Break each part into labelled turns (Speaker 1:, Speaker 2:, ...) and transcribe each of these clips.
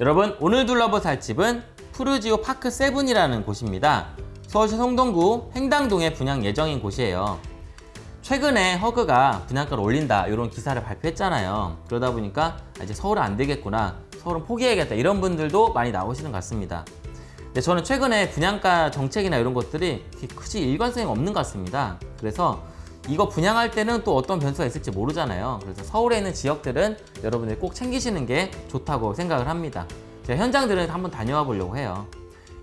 Speaker 1: 여러분 오늘 둘러볼 살 집은 푸르지오 파크 세븐이라는 곳입니다. 서울시 성동구 횡당동에 분양 예정인 곳이에요. 최근에 허그가 분양가를 올린다 이런 기사를 발표했잖아요. 그러다 보니까 아, 이제 서울은 안 되겠구나, 서울은 포기해야겠다 이런 분들도 많이 나오시는 것 같습니다. 근데 저는 최근에 분양가 정책이나 이런 것들이 그렇게 크지 일관성이 없는 것 같습니다. 그래서 이거 분양할 때는 또 어떤 변수가 있을지 모르잖아요. 그래서 서울에 있는 지역들은 여러분들이 꼭 챙기시는 게 좋다고 생각을 합니다. 제가 현장들은 한번 다녀와 보려고 해요.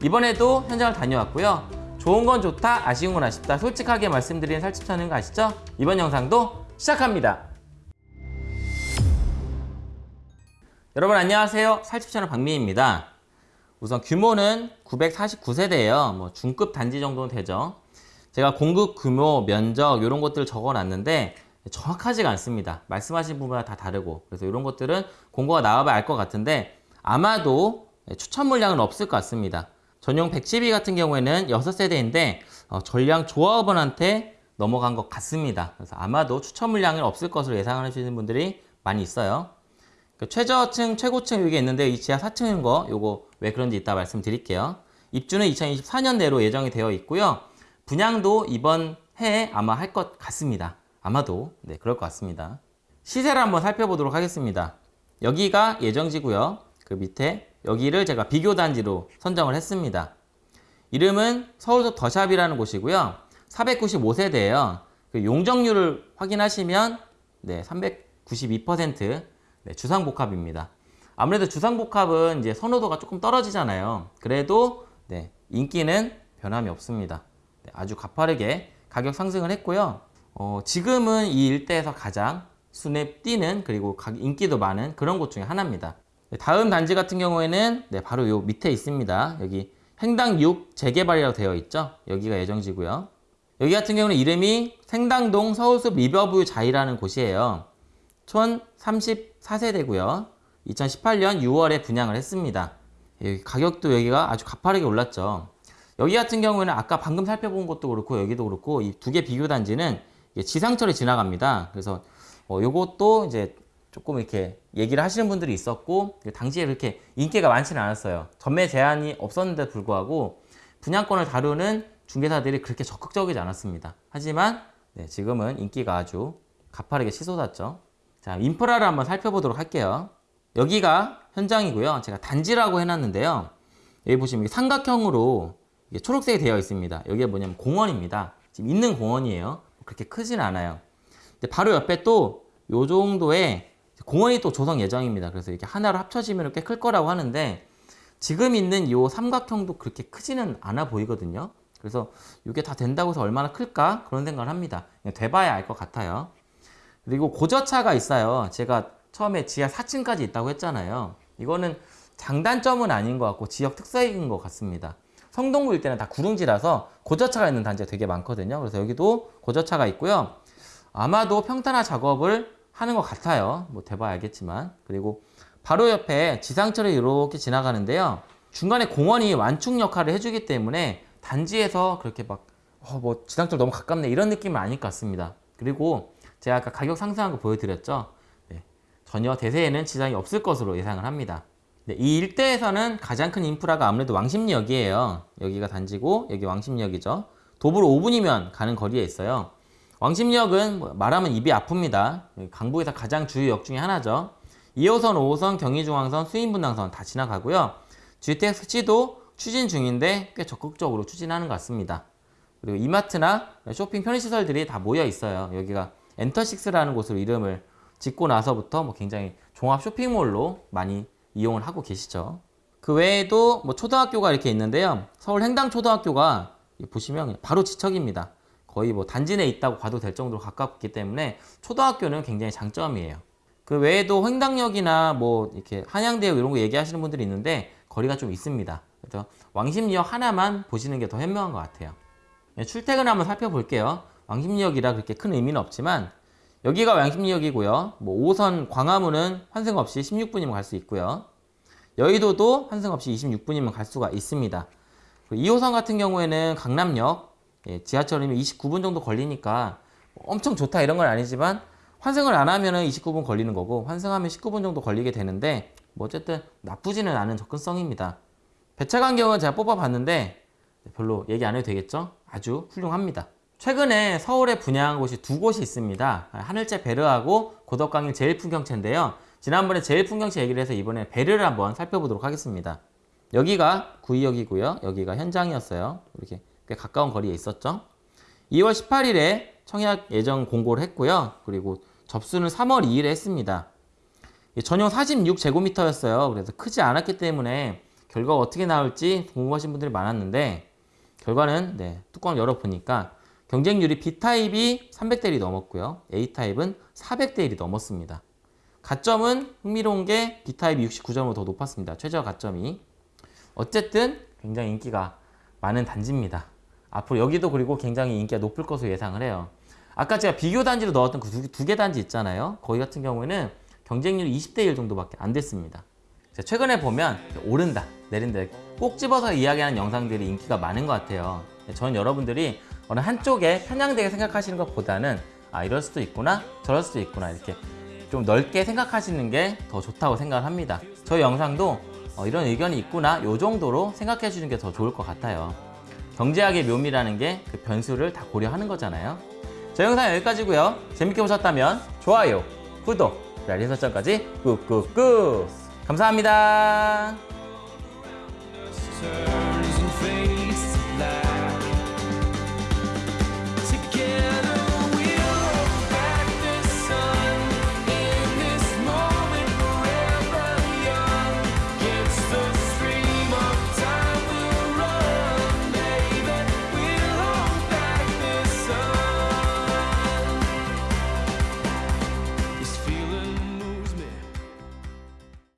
Speaker 1: 이번에도 현장을 다녀왔고요. 좋은 건 좋다, 아쉬운 건 아쉽다 솔직하게 말씀드리는 살집 찾는 거 아시죠? 이번 영상도 시작합니다. 여러분 안녕하세요. 살집 채널 박미입니다. 우선 규모는 949세대예요. 뭐 중급 단지 정도는 되죠. 제가 공급 규모, 면적 이런 것들을 적어놨는데 정확하지가 않습니다. 말씀하신 부분마다 다 다르고 그래서 이런 것들은 공고가 나와봐야 알 것 같은데 아마도 추천 물량은 없을 것 같습니다. 전용 112 같은 경우에는 6세대인데 어, 전량 조합원한테 넘어간 것 같습니다. 그래서 아마도 추천 물량은 없을 것으로 예상을 하시는 분들이 많이 있어요. 그 최저층, 최고층 이게 있는데 이 지하 4층인 거 요거 왜 그런지 이따 말씀드릴게요. 입주는 2024년 내로 예정이 되어 있고요. 분양도 이번 해에 아마 할 것 같습니다. 아마도 네 그럴 것 같습니다. 시세를 한번 살펴보도록 하겠습니다. 여기가 예정지고요. 그 밑에 여기를 제가 비교 단지로 선정을 했습니다. 이름은 서울서 더샵이라는 곳이고요. 495세대예요. 그 용적률을 확인하시면 네, 392% 네, 주상복합입니다. 아무래도 주상복합은 이제 선호도가 조금 떨어지잖아요. 그래도 네, 인기는 변함이 없습니다. 네, 아주 가파르게 가격 상승을 했고요. 어, 지금은 이 일대에서 가장 순에 띄는 그리고 인기도 많은 그런 곳 중에 하나입니다. 네, 다음 단지 같은 경우에는 네, 바로 요 밑에 있습니다. 여기 행당 6 재개발이라고 되어 있죠. 여기가 예정지고요. 여기 같은 경우는 이름이 생당동 서울숲 리버뷰 자이라는 곳이에요. 촌 34세대고요. 2018년 6월에 분양을 했습니다. 여기 가격도 여기가 아주 가파르게 올랐죠. 여기 같은 경우에는 아까 방금 살펴본 것도 그렇고 여기도 그렇고 이 두 개 비교 단지는 지상철이 지나갑니다. 그래서 어, 요것도 이제 조금 이렇게 얘기를 하시는 분들이 있었고 당시에 그렇게 인기가 많지는 않았어요. 전매 제한이 없었는데 불구하고 분양권을 다루는 중개사들이 그렇게 적극적이지 않았습니다. 하지만 네, 지금은 인기가 아주 가파르게 치솟았죠. 자, 인프라를 한번 살펴보도록 할게요. 여기가 현장이고요. 제가 단지라고 해놨는데요. 여기 보시면 삼각형으로 초록색이 되어 있습니다. 여기가 뭐냐면 공원입니다. 지금 있는 공원이에요. 그렇게 크진 않아요. 근데 바로 옆에 또 요 정도의 공원이 또 조성 예정입니다. 그래서 이렇게 하나로 합쳐지면 꽤 클 거라고 하는데 지금 있는 이 삼각형도 그렇게 크지는 않아 보이거든요. 그래서 이게 다 된다고 해서 얼마나 클까 그런 생각을 합니다. 돼봐야 알 것 같아요. 그리고 고저차가 있어요. 제가 처음에 지하 4층까지 있다고 했잖아요. 이거는 장단점은 아닌 것 같고 지역 특색인 것 같습니다. 성동구 일대는 다 구릉지라서 고저차가 있는 단지가 되게 많거든요. 그래서 여기도 고저차가 있고요. 아마도 평탄화 작업을 하는 것 같아요. 뭐 대봐 알겠지만. 그리고 바로 옆에 지상철이 이렇게 지나가는데요. 중간에 공원이 완충 역할을 해주기 때문에 단지에서 그렇게 막, 어, 뭐 지상철 너무 가깝네 이런 느낌은 아닐 것 같습니다. 그리고 제가 아까 가격 상승한 거 보여드렸죠. 네, 전혀 대세에는 지장이 없을 것으로 예상을 합니다. 네, 이 일대에서는 가장 큰 인프라가 아무래도 왕십리역이에요. 여기가 단지고 여기 왕십리역이죠. 도보로 5분이면 가는 거리에 있어요. 왕십리역은 뭐 말하면 입이 아픕니다. 강북에서 가장 주요 역 중에 하나죠. 2호선, 5호선, 경의중앙선, 수인분당선 다 지나가고요. GTX-C도 추진 중인데 꽤 적극적으로 추진하는 것 같습니다. 그리고 이마트나 쇼핑 편의시설들이 다 모여 있어요. 여기가 엔터식스라는 곳으로 이름을 짓고 나서부터 뭐 굉장히 종합 쇼핑몰로 많이 이용을 하고 계시죠. 그 외에도 뭐 초등학교가 이렇게 있는데요. 서울 행당초등학교가 보시면 바로 지척입니다. 거의 뭐 단지 내에 있다고 봐도 될 정도로 가깝기 때문에 초등학교는 굉장히 장점이에요. 그 외에도 횡당역이나 뭐 이렇게 한양대역 이런 거 얘기하시는 분들이 있는데 거리가 좀 있습니다. 그래서 왕십리역 하나만 보시는 게 더 현명한 것 같아요. 네, 출퇴근 한번 살펴볼게요. 왕십리역이라 그렇게 큰 의미는 없지만 여기가 왕십리역이고요. 뭐 5호선 광화문은 환승 없이 16분이면 갈 수 있고요. 여의도도 환승 없이 26분이면 갈 수가 있습니다. 2호선 같은 경우에는 강남역 예, 지하철이면 29분 정도 걸리니까 엄청 좋다 이런 건 아니지만 환승을 안 하면 29분 걸리는 거고 환승하면 19분 정도 걸리게 되는데 뭐 어쨌든 나쁘지는 않은 접근성입니다. 배차간경은 제가 뽑아봤는데 별로 얘기 안 해도 되겠죠? 아주 훌륭합니다. 최근에 서울에 분양한 곳이 두 곳이 있습니다. 하늘채 베르하고 고덕강일 제일풍경채인데요. 지난번에 제일풍경채 얘기를 해서 이번에 베르를 한번 살펴보도록 하겠습니다. 여기가 구의역이고요. 여기가 현장이었어요. 이렇게 꽤 가까운 거리에 있었죠. 2월 18일에 청약 예정 공고를 했고요. 그리고 접수는 3월 2일에 했습니다. 이 전용 46제곱미터였어요. 그래서 크지 않았기 때문에 결과가 어떻게 나올지 궁금하신 분들이 많았는데 결과는 네, 뚜껑을 열어보니까 경쟁률이 B타입이 300대 1이 넘었고요. A타입은 400대 1이 넘었습니다. 가점은 흥미로운 게 B타입이 69점으로 더 높았습니다. 최저 가점이. 어쨌든 굉장히 인기가 많은 단지입니다. 앞으로 여기도 그리고 굉장히 인기가 높을 것으로 예상을 해요. 아까 제가 비교 단지로 넣었던 그 두 개 단지 있잖아요. 거기 같은 경우에는 경쟁률이 20대 1 정도밖에 안 됐습니다. 자, 최근에 보면 오른다, 내린다 꼭 집어서 이야기하는 영상들이 인기가 많은 것 같아요. 저는 여러분들이 어느 한쪽에 편향되게 생각하시는 것보다는 아 이럴 수도 있구나 저럴 수도 있구나 이렇게 좀 넓게 생각하시는 게 더 좋다고 생각을 합니다. 저 영상도 어, 이런 의견이 있구나 요 정도로 생각해 주는 게 더 좋을 것 같아요. 경제학의 묘미라는 게 그 변수를 다 고려하는 거잖아요. 저 영상 여기까지고요. 재밌게 보셨다면 좋아요, 구독, 알림 설정까지 꾹꾹꾹. 감사합니다.